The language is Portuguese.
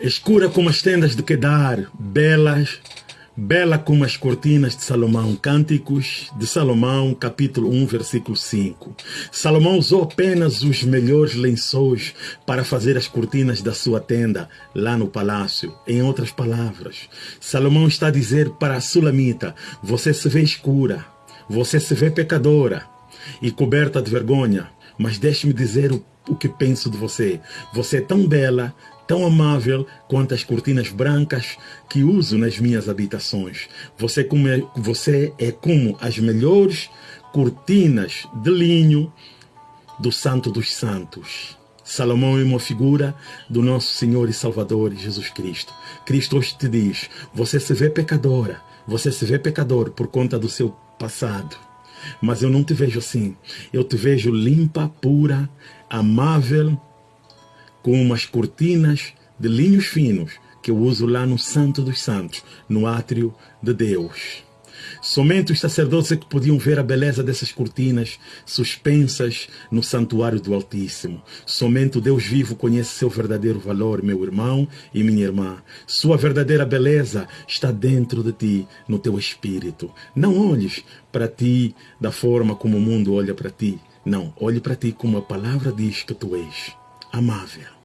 escura como as tendas de Kedar, belas, bela como as cortinas de Salomão. Cânticos de Salomão, capítulo 1, versículo 5. Salomão usou apenas os melhores lençóis para fazer as cortinas da sua tenda lá no palácio. Em outras palavras, Salomão está a dizer para a Sulamita: você se vê escura, você se vê pecadora e coberta de vergonha, mas deixe-me dizer o, o que penso de você. Você é tão bela, tão amável quanto as cortinas brancas que uso nas minhas habitações. Você, como é, você é como as melhores cortinas de linho do Santo dos Santos. Salomão é uma figura do nosso Senhor e Salvador Jesus Cristo. Cristo hoje te diz: você se vê pecadora, você se vê pecador por conta do seu passado. Mas eu não te vejo assim. Eu te vejo limpa, pura, amável, com umas cortinas de linhos finos que eu uso lá no Santo dos Santos, no átrio de Deus. Somente os sacerdotes é que podiam ver a beleza dessas cortinas suspensas no santuário do Altíssimo. Somente o Deus vivo conhece seu verdadeiro valor, meu irmão e minha irmã. Sua verdadeira beleza está dentro de ti, no teu espírito. Não olhes para ti da forma como o mundo olha para ti. Não, olhe para ti como a palavra diz que tu és amável.